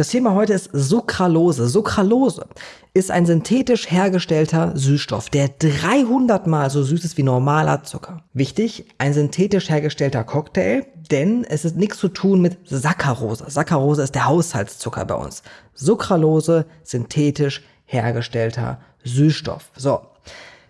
Das Thema heute ist Sucralose. Sucralose ist ein synthetisch hergestellter Süßstoff, der 300 mal so süß ist wie normaler Zucker. Wichtig, ein synthetisch hergestellter Cocktail, denn es ist nichts zu tun mit Saccharose. Saccharose ist der Haushaltszucker bei uns. Sucralose, synthetisch hergestellter Süßstoff. So,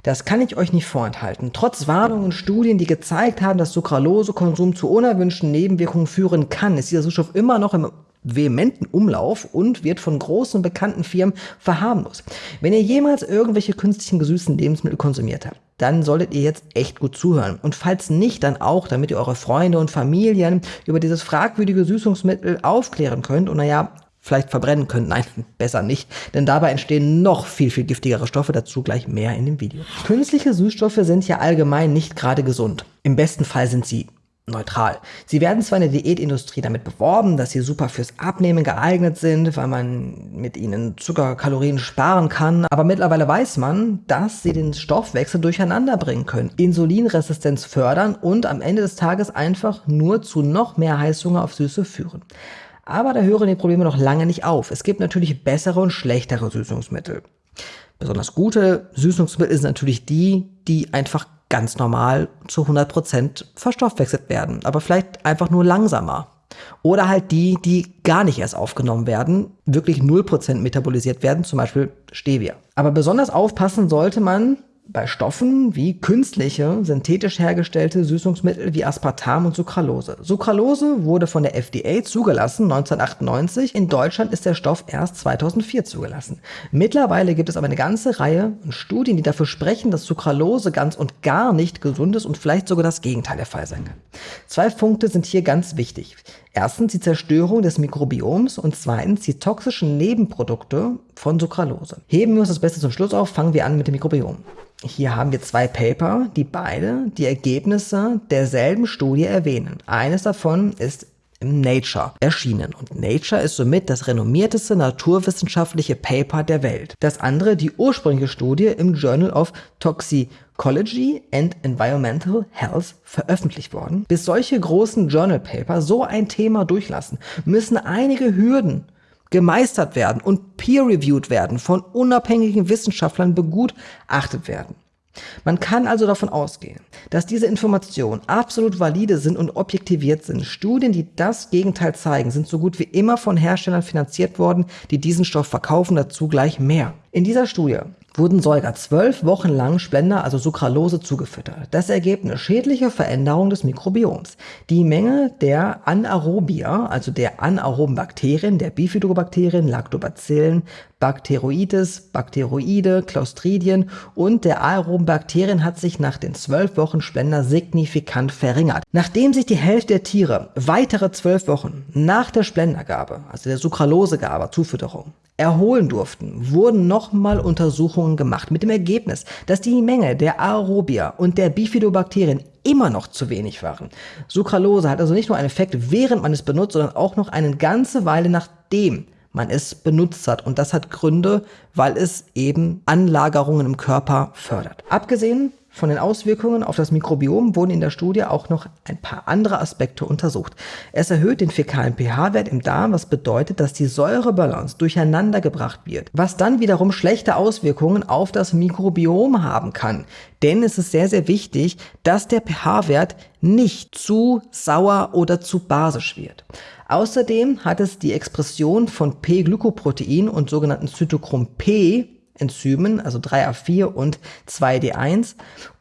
das kann ich euch nicht vorenthalten. Trotz Warnungen und Studien, die gezeigt haben, dass Sucralose-Konsum zu unerwünschten Nebenwirkungen führen kann, ist dieser Süßstoff immer noch im vehementen Umlauf und wird von großen bekannten Firmen verharmlost. Wenn ihr jemals irgendwelche künstlichen gesüßten Lebensmittel konsumiert habt, dann solltet ihr jetzt echt gut zuhören. Und falls nicht, dann auch, damit ihr eure Freunde und Familien über dieses fragwürdige Süßungsmittel aufklären könnt und naja, vielleicht verbrennen könnt. Nein, besser nicht, denn dabei entstehen noch viel, viel giftigere Stoffe, dazu gleich mehr in dem Video. Künstliche Süßstoffe sind ja allgemein nicht gerade gesund. Im besten Fall sind sie neutral. Sie werden zwar in der Diätindustrie damit beworben, dass sie super fürs Abnehmen geeignet sind, weil man mit ihnen Zuckerkalorien sparen kann, aber mittlerweile weiß man, dass sie den Stoffwechsel durcheinander bringen können, Insulinresistenz fördern und am Ende des Tages einfach nur zu noch mehr Heißhunger auf Süße führen. Aber da hören die Probleme noch lange nicht auf. Es gibt natürlich bessere und schlechtere Süßungsmittel. Besonders gute Süßungsmittel sind natürlich die, die einfach ganz normal zu 100% verstoffwechselt werden, aber vielleicht einfach nur langsamer. Oder halt die, die gar nicht erst aufgenommen werden, wirklich 0% metabolisiert werden, zum Beispiel Stevia. Aber besonders aufpassen sollte man, bei Stoffen wie künstliche, synthetisch hergestellte Süßungsmittel wie Aspartam und Sucralose. Sucralose wurde von der FDA zugelassen 1998, in Deutschland ist der Stoff erst 2004 zugelassen. Mittlerweile gibt es aber eine ganze Reihe von Studien, die dafür sprechen, dass Sucralose ganz und gar nicht gesund ist und vielleicht sogar das Gegenteil der Fall sein kann. Zwei Punkte sind hier ganz wichtig. Erstens die Zerstörung des Mikrobioms und zweitens die toxischen Nebenprodukte von Sucralose. Heben wir uns das Beste zum Schluss auf, fangen wir an mit dem Mikrobiom. Hier haben wir zwei Paper, die beide die Ergebnisse derselben Studie erwähnen. Eines davon ist im Nature erschienen und Nature ist somit das renommierteste naturwissenschaftliche Paper der Welt. Das andere die ursprüngliche Studie im Journal of Toxicology and Environmental Health veröffentlicht worden. Bis solche großen Journal Paper so ein Thema durchlassen, müssen einige Hürden gemeistert werden und peer-reviewed werden, von unabhängigen Wissenschaftlern begutachtet werden. Man kann also davon ausgehen, dass diese Informationen absolut valide sind und objektiviert sind. Studien, die das Gegenteil zeigen, sind so gut wie immer von Herstellern finanziert worden, die diesen Stoff verkaufen, dazu gleich mehr. In dieser Studie wurden Säuger zwölf Wochen lang Splenda, also Sucralose, zugefüttert. Das Ergebnis schädliche Veränderung des Mikrobioms. Die Menge der Anaerobia, also der anaeroben Bakterien, der Bifidobakterien, Lactobacillen, Bacteroides, Bakteroide, Clostridien und der aeroben Bakterien hat sich nach den zwölf Wochen Splenda signifikant verringert. Nachdem sich die Hälfte der Tiere weitere zwölf Wochen nach der Splendergabe, also der Sucralosegabe, Zufütterung, erholen durften, wurden nochmal Untersuchungen gemacht mit dem Ergebnis, dass die Menge der Aerobia und der Bifidobakterien immer noch zu wenig waren. Sucralose hat also nicht nur einen Effekt, während man es benutzt, sondern auch noch eine ganze Weile nachdem man es benutzt hat. Und das hat Gründe, weil es eben Anlagerungen im Körper fördert. Abgesehen von den Auswirkungen auf das Mikrobiom wurden in der Studie auch noch ein paar andere Aspekte untersucht. Es erhöht den fäkalen pH-Wert im Darm, was bedeutet, dass die Säurebalance durcheinander gebracht wird, was dann wiederum schlechte Auswirkungen auf das Mikrobiom haben kann. Denn es ist sehr, sehr wichtig, dass der pH-Wert nicht zu sauer oder zu basisch wird. Außerdem hat es die Expression von P-Glykoprotein und sogenannten Zytochrom P Enzymen, also 3A4 und 2D1,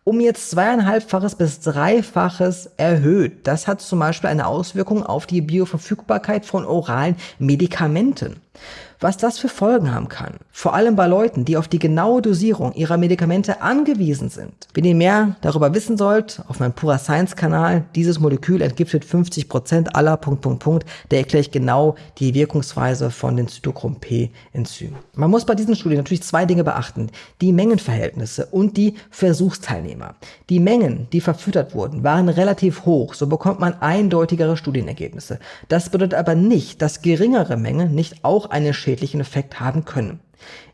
um jetzt zweieinhalbfaches bis dreifaches erhöht. Das hat zum Beispiel eine Auswirkung auf die Bioverfügbarkeit von oralen Medikamenten was das für Folgen haben kann. Vor allem bei Leuten, die auf die genaue Dosierung ihrer Medikamente angewiesen sind. Wenn ihr mehr darüber wissen sollt, auf meinem Pura Science Kanal, dieses Molekül entgiftet 50% aller Punkt, Punkt, Punkt, da erkläre ich genau die Wirkungsweise von den Zytochrom P Enzymen. Man muss bei diesen Studien natürlich zwei Dinge beachten. Die Mengenverhältnisse und die Versuchsteilnehmer. Die Mengen, die verfüttert wurden, waren relativ hoch, so bekommt man eindeutigere Studienergebnisse. Das bedeutet aber nicht, dass geringere Mengen nicht auch eine schädlichen Effekt haben können.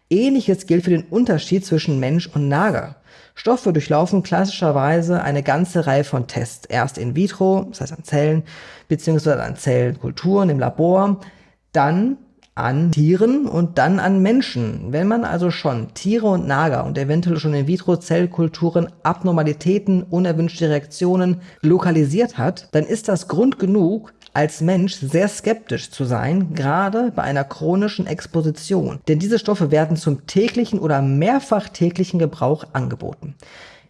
Ähnliches gilt für den Unterschied zwischen Mensch und Nager. Stoffe durchlaufen klassischerweise eine ganze Reihe von Tests. Erst in vitro, das heißt an Zellen, beziehungsweise an Zellkulturen im Labor, dann an Tieren und dann an Menschen. Wenn man also schon Tiere und Nager und eventuell schon In-vitro-Zellkulturen Abnormalitäten, unerwünschte Reaktionen lokalisiert hat, dann ist das Grund genug, als Mensch sehr skeptisch zu sein, gerade bei einer chronischen Exposition. Denn diese Stoffe werden zum täglichen oder mehrfach täglichen Gebrauch angeboten.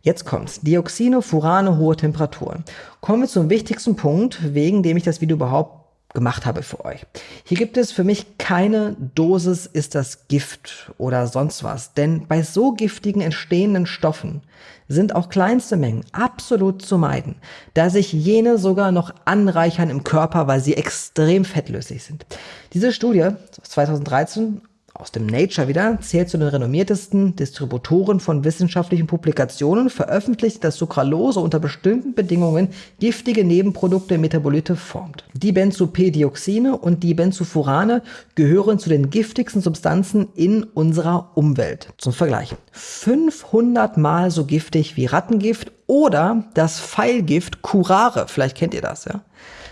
Jetzt kommt's. Dioxine, Furane, hohe Temperaturen. Kommen wir zum wichtigsten Punkt, wegen dem ich das Video überhaupt gemacht habe für euch. Hier gibt es für mich keine Dosis ist das Gift oder sonst was, denn bei so giftigen entstehenden Stoffen sind auch kleinste Mengen absolut zu meiden, da sich jene sogar noch anreichern im Körper, weil sie extrem fettlöslich sind. Diese Studie 2013 aus dem Nature wieder, zählt zu den renommiertesten Distributoren von wissenschaftlichen Publikationen, veröffentlicht, dass Sucralose unter bestimmten Bedingungen giftige Nebenprodukte Metabolite formt. Die Benzopedioxine und die Benzofurane gehören zu den giftigsten Substanzen in unserer Umwelt. Zum Vergleich. 500 mal so giftig wie Rattengift oder das Pfeilgift Curare. Vielleicht kennt ihr das, ja?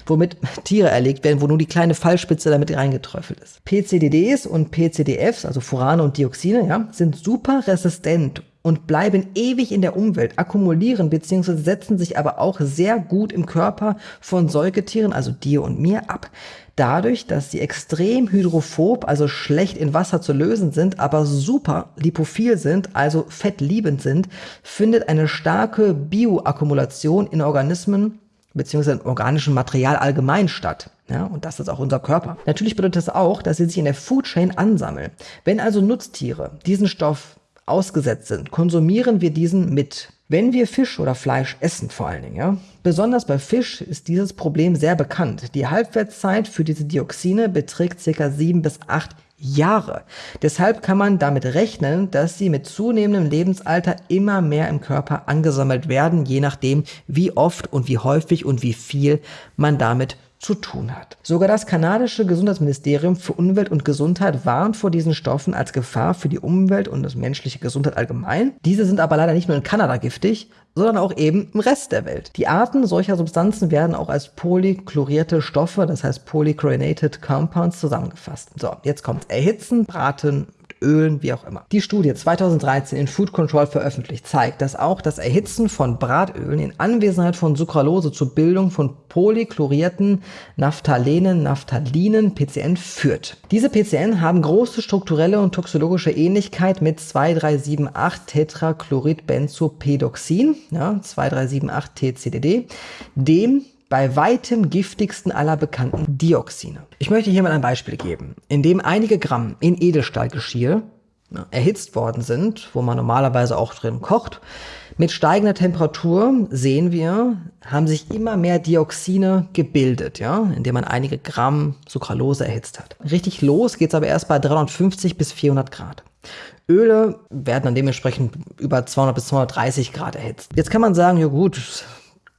Womit Tiere erlegt werden, wo nur die kleine Fallspitze damit reingeträufelt ist. PCDDs und PCDFs, also Furane und Dioxine, ja, sind super resistent und bleiben ewig in der Umwelt, akkumulieren bzw. setzen sich aber auch sehr gut im Körper von Säugetieren, also dir und mir, ab. Dadurch, dass sie extrem hydrophob, also schlecht in Wasser zu lösen sind, aber super lipophil sind, also fettliebend sind, findet eine starke Bioakkumulation in Organismen beziehungsweise im organischen Material allgemein statt. Ja, und das ist auch unser Körper. Natürlich bedeutet das auch, dass sie sich in der Food Chain ansammeln. Wenn also Nutztiere diesen Stoff ausgesetzt sind, konsumieren wir diesen mit. Wenn wir Fisch oder Fleisch essen vor allen Dingen, ja, besonders bei Fisch ist dieses Problem sehr bekannt. Die Halbwertszeit für diese Dioxine beträgt ca. 7 bis 8 Jahre. Deshalb kann man damit rechnen, dass sie mit zunehmendem Lebensalter immer mehr im Körper angesammelt werden, je nachdem, wie oft und wie häufig und wie viel man damit zu tun hat. Sogar das kanadische Gesundheitsministerium für Umwelt und Gesundheit warnt vor diesen Stoffen als Gefahr für die Umwelt und das menschliche Gesundheit allgemein. Diese sind aber leider nicht nur in Kanada giftig, sondern auch eben im Rest der Welt. Die Arten solcher Substanzen werden auch als polychlorierte Stoffe, das heißt polychlorinated compounds zusammengefasst. So, jetzt kommt Erhitzen, Braten, Ölen, wie auch immer. Die Studie 2013 in Food Control veröffentlicht zeigt, dass auch das Erhitzen von Bratölen in Anwesenheit von Sucralose zur Bildung von polychlorierten Naphthalenen, Naphthalinen, PCN führt. Diese PCN haben große strukturelle und toxologische Ähnlichkeit mit 2378 Tetrachloridbenzopedoxin, ja, 2378 TCDD, dem bei weitem giftigsten aller bekannten Dioxine. Ich möchte hier mal ein Beispiel geben, in dem einige Gramm in Edelstahlgeschirr ja, erhitzt worden sind, wo man normalerweise auch drin kocht. Mit steigender Temperatur sehen wir, haben sich immer mehr Dioxine gebildet, ja, indem man einige Gramm Sucralose erhitzt hat. Richtig los geht's aber erst bei 350 bis 400 Grad. Öle werden dann dementsprechend über 200 bis 230 Grad erhitzt. Jetzt kann man sagen, ja gut,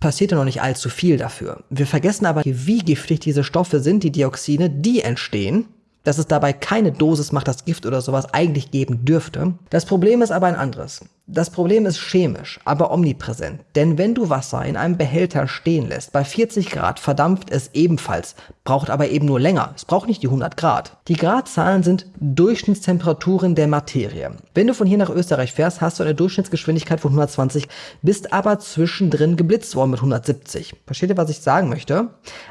passiert ja noch nicht allzu viel dafür. Wir vergessen aber, wie giftig diese Stoffe sind, die Dioxine, die entstehen, dass es dabei keine Dosis macht das Gift oder sowas eigentlich geben dürfte. Das Problem ist aber ein anderes. Das Problem ist chemisch, aber omnipräsent. Denn wenn du Wasser in einem Behälter stehen lässt, bei 40 Grad verdampft es ebenfalls, braucht aber eben nur länger. Es braucht nicht die 100 Grad. Die Gradzahlen sind Durchschnittstemperaturen der Materie. Wenn du von hier nach Österreich fährst, hast du eine Durchschnittsgeschwindigkeit von 120, bist aber zwischendrin geblitzt worden mit 170. Versteht ihr, was ich sagen möchte?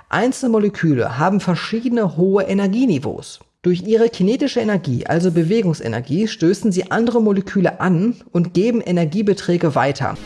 Einzelne Moleküle haben verschiedene hohe Energieniveaus. Durch ihre kinetische Energie, also Bewegungsenergie, stößen sie andere Moleküle an und geben Energiebeträge weiter.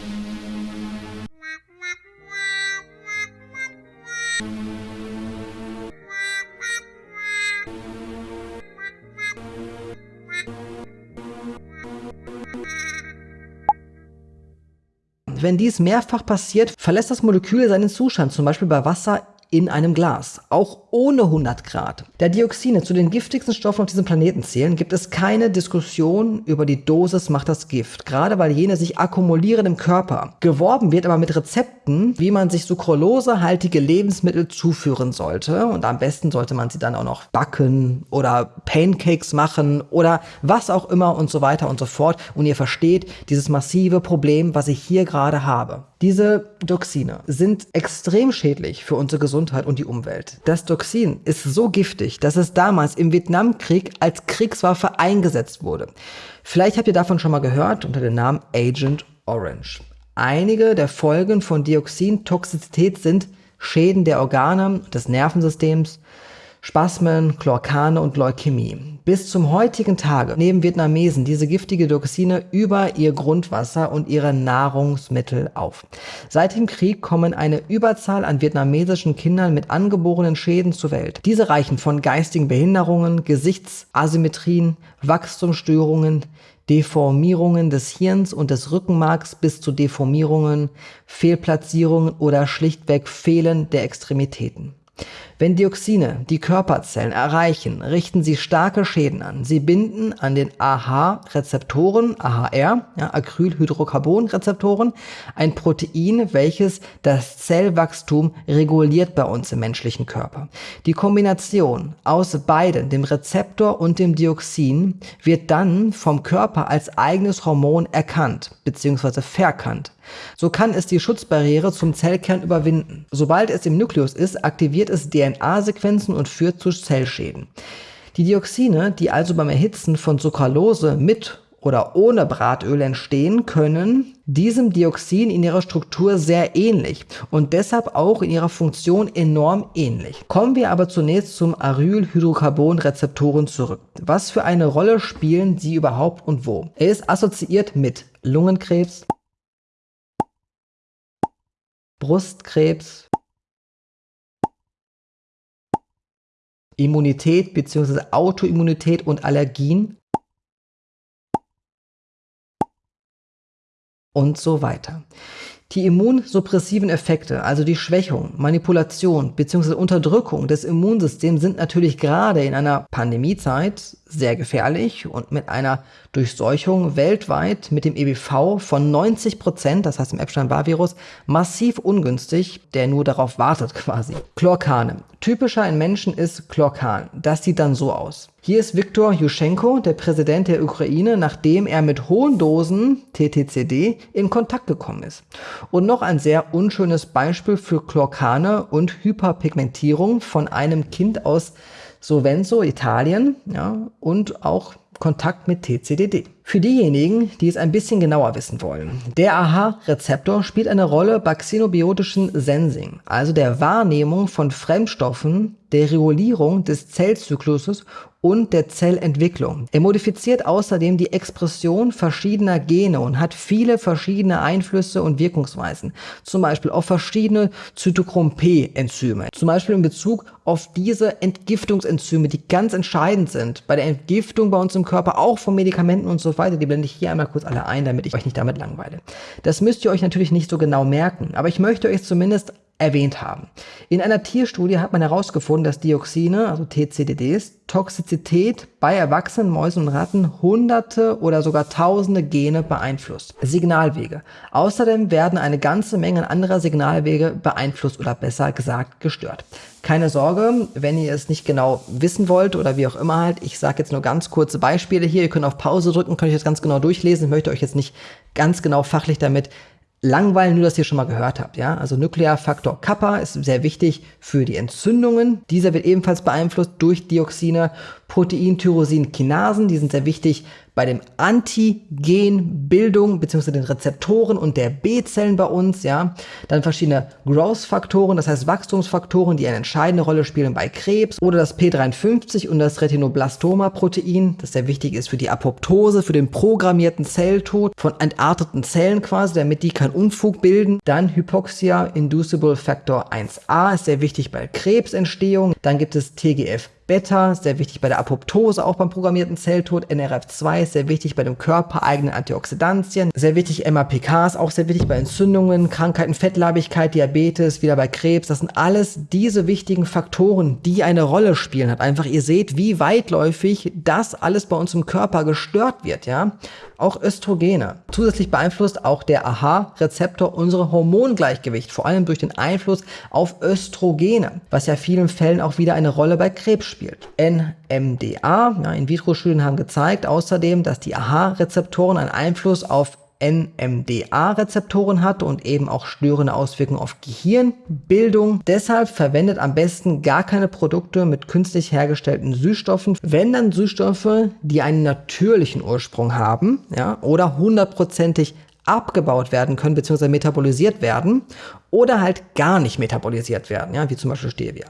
Wenn dies mehrfach passiert, verlässt das Molekül seinen Zustand, zum Beispiel bei Wasser in einem Glas, auch ohne 100 Grad. Da Dioxine zu den giftigsten Stoffen auf diesem Planeten zählen, gibt es keine Diskussion über die Dosis macht das Gift, gerade weil jene sich akkumulieren im Körper. Geworben wird aber mit Rezepten, wie man sich sucralosehaltige Lebensmittel zuführen sollte und am besten sollte man sie dann auch noch backen oder Pancakes machen oder was auch immer und so weiter und so fort und ihr versteht dieses massive Problem, was ich hier gerade habe. Diese Doxine sind extrem schädlich für unsere Gesundheit und die Umwelt. Das Doxin ist so giftig, dass es damals im Vietnamkrieg als Kriegswaffe eingesetzt wurde. Vielleicht habt ihr davon schon mal gehört unter dem Namen Agent Orange. Einige der Folgen von Dioxintoxizität sind Schäden der Organe, des Nervensystems, Spasmen, Chlorkane und Leukämie. Bis zum heutigen Tage nehmen Vietnamesen diese giftige Dioxine über ihr Grundwasser und ihre Nahrungsmittel auf. Seit dem Krieg kommen eine Überzahl an vietnamesischen Kindern mit angeborenen Schäden zur Welt. Diese reichen von geistigen Behinderungen, Gesichtsasymmetrien, Wachstumsstörungen, Deformierungen des Hirns und des Rückenmarks bis zu Deformierungen, Fehlplatzierungen oder schlichtweg Fehlen der Extremitäten. Wenn Dioxine die Körperzellen erreichen, richten sie starke Schäden an. Sie binden an den AH-Rezeptoren, AHR, ja, Acrylhydrocarbon-Rezeptoren, ein Protein, welches das Zellwachstum reguliert bei uns im menschlichen Körper. Die Kombination aus beiden, dem Rezeptor und dem Dioxin, wird dann vom Körper als eigenes Hormon erkannt bzw. verkannt. So kann es die Schutzbarriere zum Zellkern überwinden. Sobald es im Nukleus ist, aktiviert es DNA-Sequenzen und führt zu Zellschäden. Die Dioxine, die also beim Erhitzen von Sucralose mit oder ohne Bratöl entstehen, können diesem Dioxin in ihrer Struktur sehr ähnlich und deshalb auch in ihrer Funktion enorm ähnlich. Kommen wir aber zunächst zum Arylhydrocarbon-Rezeptoren zurück. Was für eine Rolle spielen sie überhaupt und wo? Er ist assoziiert mit Lungenkrebs, Brustkrebs, Immunität bzw. Autoimmunität und Allergien und so weiter. Die immunsuppressiven Effekte, also die Schwächung, Manipulation bzw. Unterdrückung des Immunsystems sind natürlich gerade in einer Pandemiezeit sehr gefährlich und mit einer Durchseuchung weltweit mit dem EBV von 90 Prozent, das heißt im Epstein-Barr-Virus, massiv ungünstig, der nur darauf wartet quasi. Chlorkane. Typischer in Menschen ist Chlorkan. Das sieht dann so aus. Hier ist Viktor Juschenko, der Präsident der Ukraine, nachdem er mit hohen Dosen TTCD in Kontakt gekommen ist. Und noch ein sehr unschönes Beispiel für Chlorkane und Hyperpigmentierung von einem Kind aus Sovenzo, Italien, ja, und auch Kontakt mit TCDD. Für diejenigen, die es ein bisschen genauer wissen wollen. Der AHA-Rezeptor spielt eine Rolle bei xenobiotischen Sensing, also der Wahrnehmung von Fremdstoffen, der Regulierung des Zellzykluses und der Zellentwicklung. Er modifiziert außerdem die Expression verschiedener Gene und hat viele verschiedene Einflüsse und Wirkungsweisen, zum Beispiel auf verschiedene Zytochrom-P-Enzyme, zum Beispiel in Bezug auf diese Entgiftungsenzyme, die ganz entscheidend sind bei der Entgiftung bei uns im Körper, auch von Medikamenten und so weiter. Die blende ich hier einmal kurz alle ein, damit ich euch nicht damit langweile. Das müsst ihr euch natürlich nicht so genau merken, aber ich möchte euch zumindest erwähnt haben. In einer Tierstudie hat man herausgefunden, dass Dioxine, also TCDDs, Toxizität bei erwachsenen Mäusen und Ratten hunderte oder sogar tausende Gene beeinflusst. Signalwege. Außerdem werden eine ganze Menge anderer Signalwege beeinflusst oder besser gesagt gestört. Keine Sorge, wenn ihr es nicht genau wissen wollt oder wie auch immer halt, ich sage jetzt nur ganz kurze Beispiele hier. Ihr könnt auf Pause drücken, könnt euch das ganz genau durchlesen. Ich möchte euch jetzt nicht ganz genau fachlich damit langweilen, nur dass ihr schon mal gehört habt. Ja? Also Nuklearfaktor Kappa ist sehr wichtig für die Entzündungen. Dieser wird ebenfalls beeinflusst durch Dioxine. Protein-Tyrosin-Kinasen, die sind sehr wichtig bei dem Antigenbildung bzw. den Rezeptoren und der B-Zellen bei uns, ja. Dann verschiedene Growth-Faktoren, das heißt Wachstumsfaktoren, die eine entscheidende Rolle spielen bei Krebs oder das P53 und das Retinoblastoma-Protein, das sehr wichtig ist für die Apoptose, für den programmierten Zelltod von entarteten Zellen quasi, damit die keinen Unfug bilden. Dann Hypoxia Inducible Factor 1a ist sehr wichtig bei Krebsentstehung. Dann gibt es TGF Beta, sehr wichtig bei der Apoptose, auch beim programmierten Zelltod. NRF2 ist sehr wichtig bei dem körpereigenen Antioxidantien. Sehr wichtig MAPK auch sehr wichtig bei Entzündungen, Krankheiten, Fettleibigkeit, Diabetes, wieder bei Krebs. Das sind alles diese wichtigen Faktoren, die eine Rolle spielen. Hat einfach, ihr seht, wie weitläufig das alles bei uns im Körper gestört wird, ja. Auch Östrogene. Zusätzlich beeinflusst auch der AHA-Rezeptor unsere Hormongleichgewicht, vor allem durch den Einfluss auf Östrogene, was ja vielen Fällen auch wieder eine Rolle bei Krebs spielt. NMDA, ja, In-vitro-Studien haben gezeigt außerdem, dass die AHA-Rezeptoren einen Einfluss auf NMDA-Rezeptoren hat und eben auch störende Auswirkungen auf Gehirnbildung. Deshalb verwendet am besten gar keine Produkte mit künstlich hergestellten Süßstoffen. Wenn dann Süßstoffe, die einen natürlichen Ursprung haben, ja, oder hundertprozentig abgebaut werden können bzw. metabolisiert werden oder halt gar nicht metabolisiert werden, ja, wie zum Beispiel Stevia.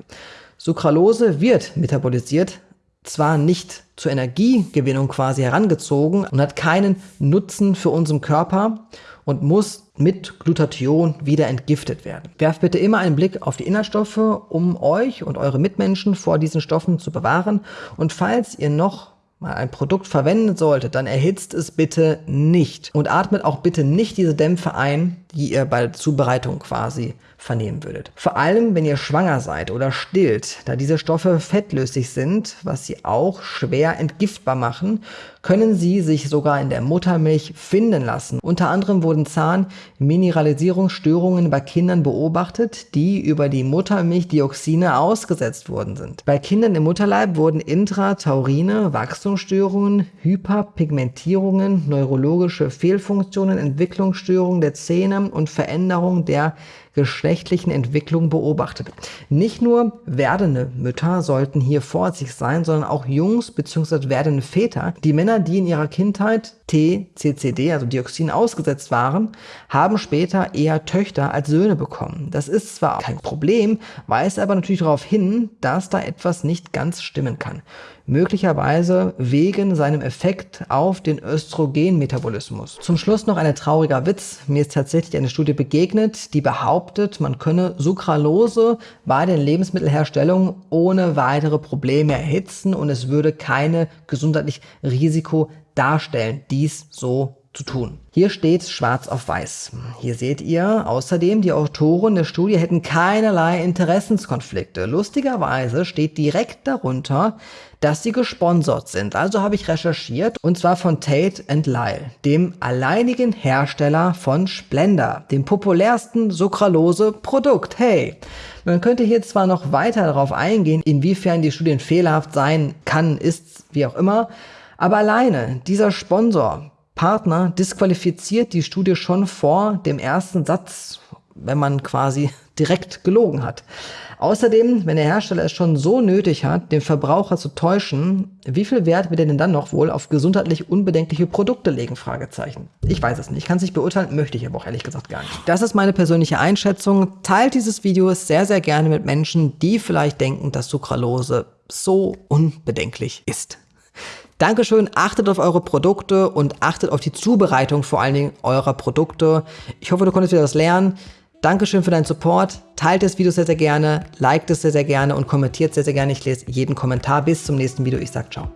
Sucralose wird metabolisiert, zwar nicht zur Energiegewinnung quasi herangezogen und hat keinen Nutzen für unseren Körper und muss mit Glutathion wieder entgiftet werden. Werft bitte immer einen Blick auf die Inhaltsstoffe, um euch und eure Mitmenschen vor diesen Stoffen zu bewahren. Und falls ihr noch mal ein Produkt verwenden solltet, dann erhitzt es bitte nicht und atmet auch bitte nicht diese Dämpfe ein, die ihr bei der Zubereitung quasi vernehmen würdet. Vor allem, wenn ihr schwanger seid oder stillt, da diese Stoffe fettlöslich sind, was sie auch schwer entgiftbar machen, können sie sich sogar in der Muttermilch finden lassen. Unter anderem wurden Zahnmineralisierungsstörungen bei Kindern beobachtet, die über die Muttermilchdioxine ausgesetzt worden sind. Bei Kindern im Mutterleib wurden Intrataurine, Wachstumsstörungen, Hyperpigmentierungen, neurologische Fehlfunktionen, Entwicklungsstörungen der Zähne und Veränderungen der geschlechtlichen Entwicklung beobachtet. Nicht nur werdende Mütter sollten hier vorsichtig sein, sondern auch Jungs bzw. werdende Väter. Die Männer, die in ihrer Kindheit TCCD, also Dioxin, ausgesetzt waren, haben später eher Töchter als Söhne bekommen. Das ist zwar kein Problem, weist aber natürlich darauf hin, dass da etwas nicht ganz stimmen kann möglicherweise wegen seinem Effekt auf den Östrogenmetabolismus. Zum Schluss noch ein trauriger Witz. Mir ist tatsächlich eine Studie begegnet, die behauptet, man könne Sucralose bei den Lebensmittelherstellungen ohne weitere Probleme erhitzen und es würde keine gesundheitlich Risiko darstellen, dies so zu tun. Hier steht schwarz auf weiß. Hier seht ihr außerdem, die Autoren der Studie hätten keinerlei Interessenskonflikte. Lustigerweise steht direkt darunter, dass sie gesponsert sind. Also habe ich recherchiert und zwar von Tate Lyle, dem alleinigen Hersteller von Splenda, dem populärsten Sucralose-Produkt. Hey, man könnte hier zwar noch weiter darauf eingehen, inwiefern die Studien fehlerhaft sein kann, ist, wie auch immer, aber alleine dieser Sponsor Partner disqualifiziert die Studie schon vor dem ersten Satz, wenn man quasi direkt gelogen hat. Außerdem, wenn der Hersteller es schon so nötig hat, den Verbraucher zu täuschen, wie viel Wert wird er denn dann noch wohl auf gesundheitlich unbedenkliche Produkte legen? Fragezeichen. Ich weiß es nicht. Ich kann es nicht beurteilen, möchte ich aber auch ehrlich gesagt gar nicht. Das ist meine persönliche Einschätzung. Teilt dieses Video sehr, sehr gerne mit Menschen, die vielleicht denken, dass Sucralose so unbedenklich ist. Dankeschön, achtet auf eure Produkte und achtet auf die Zubereitung vor allen Dingen eurer Produkte. Ich hoffe, du konntest wieder was lernen. Dankeschön für deinen Support. Teilt das Video sehr, sehr gerne, liked es sehr, sehr gerne und kommentiert sehr, sehr gerne. Ich lese jeden Kommentar. Bis zum nächsten Video. Ich sag ciao.